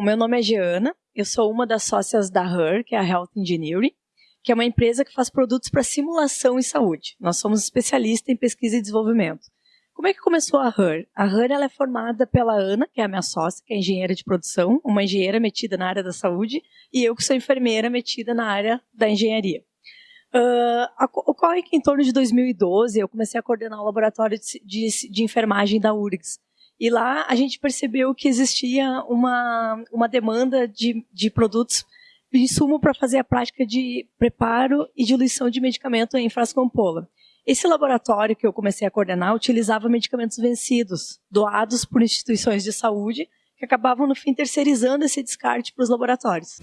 O meu nome é Giana, eu sou uma das sócias da HER, que é a Health Engineering, que é uma empresa que faz produtos para simulação em saúde. Nós somos especialistas em pesquisa e desenvolvimento. Como é que começou a HER? A HER ela é formada pela Ana, que é a minha sócia, que é engenheira de produção, uma engenheira metida na área da saúde, e eu que sou enfermeira metida na área da engenharia. Uh, ocorre que em torno de 2012 eu comecei a coordenar o laboratório de, de, de enfermagem da URGS. E lá a gente percebeu que existia uma, uma demanda de, de produtos de insumo para fazer a prática de preparo e diluição de medicamento em frasco ampola. Esse laboratório que eu comecei a coordenar utilizava medicamentos vencidos, doados por instituições de saúde, que acabavam, no fim, terceirizando esse descarte para os laboratórios.